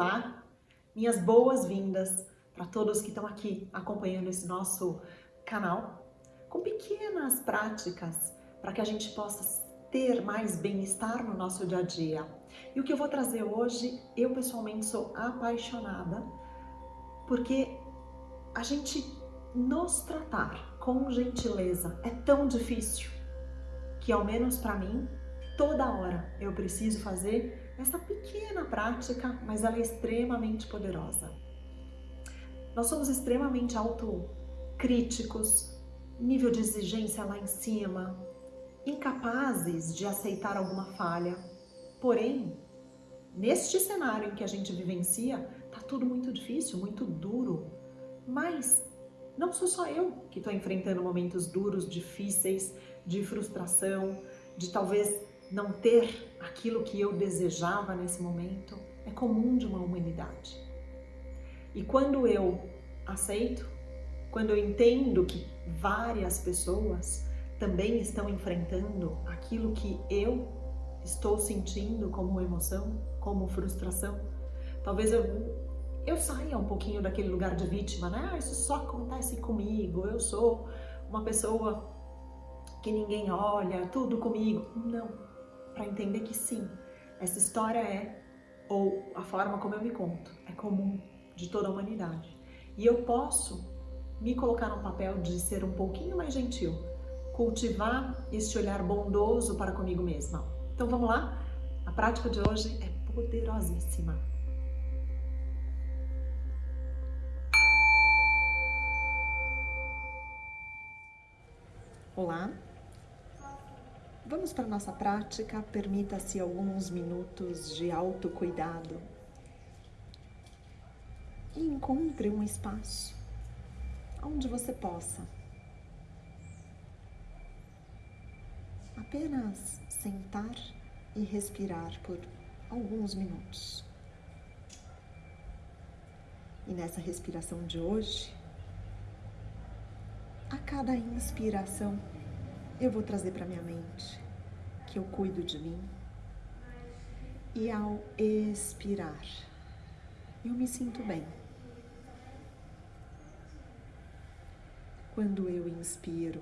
olá, minhas boas-vindas para todos que estão aqui acompanhando esse nosso canal, com pequenas práticas para que a gente possa ter mais bem-estar no nosso dia a dia. E o que eu vou trazer hoje, eu pessoalmente sou apaixonada, porque a gente nos tratar com gentileza é tão difícil que ao menos para mim, toda hora eu preciso fazer essa pequena prática, mas ela é extremamente poderosa. Nós somos extremamente autocríticos, nível de exigência lá em cima, incapazes de aceitar alguma falha. Porém, neste cenário em que a gente vivencia, tá tudo muito difícil, muito duro. Mas não sou só eu que estou enfrentando momentos duros, difíceis, de frustração, de talvez não ter aquilo que eu desejava nesse momento. É comum de uma humanidade. E quando eu aceito, quando eu entendo que várias pessoas também estão enfrentando aquilo que eu estou sentindo como emoção, como frustração. Talvez eu, eu saia um pouquinho daquele lugar de vítima, né? Ah, isso só acontece comigo, eu sou uma pessoa que ninguém olha, tudo comigo. Não, para entender que sim, essa história é, ou a forma como eu me conto, é comum de toda a humanidade. E eu posso me colocar no papel de ser um pouquinho mais gentil, cultivar este olhar bondoso para comigo mesma. Então vamos lá? A prática de hoje é poderosíssima. Olá, vamos para a nossa prática. Permita-se alguns minutos de autocuidado e encontre um espaço onde você possa apenas sentar e respirar por alguns minutos. E nessa respiração de hoje, a cada inspiração, eu vou trazer para minha mente que eu cuido de mim. E ao expirar, eu me sinto bem. Quando eu inspiro,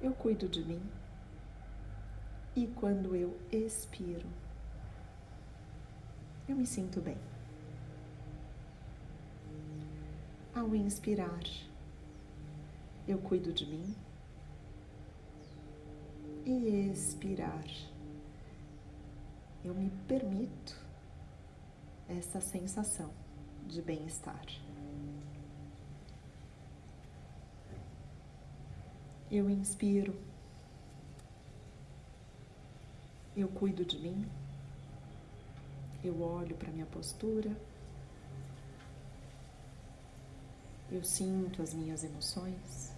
eu cuido de mim. E quando eu expiro, eu me sinto bem. Ao inspirar, eu cuido de mim. E expirar, eu me permito essa sensação de bem-estar. Eu inspiro. Eu cuido de mim. Eu olho para minha postura. Eu sinto as minhas emoções.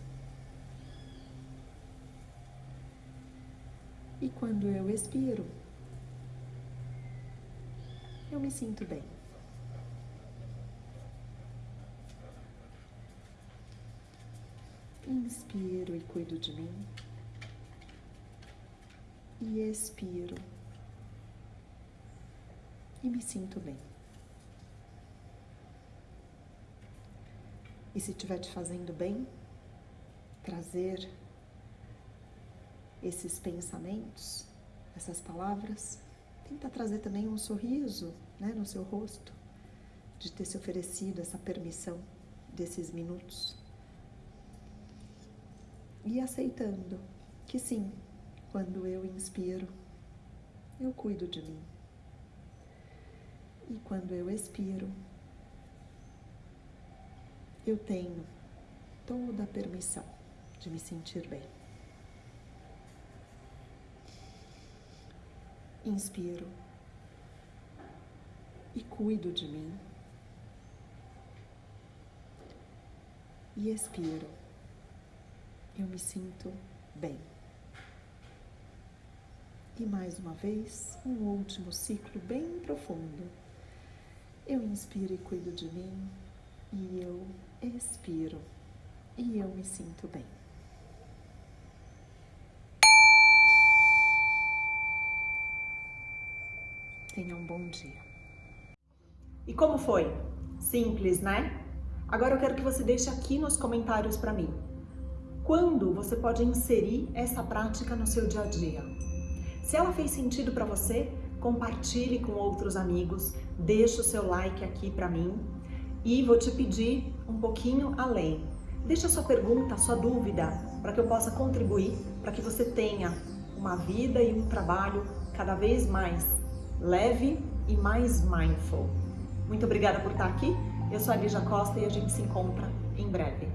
Quando eu expiro, eu me sinto bem. Inspiro e cuido de mim. E expiro. E me sinto bem. E se estiver te fazendo bem, trazer esses pensamentos, essas palavras, tenta trazer também um sorriso né, no seu rosto, de ter se oferecido essa permissão desses minutos e aceitando que sim, quando eu inspiro, eu cuido de mim. E quando eu expiro, eu tenho toda a permissão de me sentir bem. Inspiro e cuido de mim. E expiro eu me sinto bem. E mais uma vez, um último ciclo bem profundo. Eu inspiro e cuido de mim, e eu expiro, e eu me sinto bem. Tenha um bom dia. E como foi? Simples, né? Agora eu quero que você deixe aqui nos comentários para mim. Quando você pode inserir essa prática no seu dia a dia? Se ela fez sentido para você, compartilhe com outros amigos, deixe o seu like aqui para mim e vou te pedir um pouquinho além. Deixa a sua pergunta, a sua dúvida, para que eu possa contribuir, para que você tenha uma vida e um trabalho cada vez mais leve e mais mindful. Muito obrigada por estar aqui. Eu sou a Lígia Costa e a gente se encontra em breve.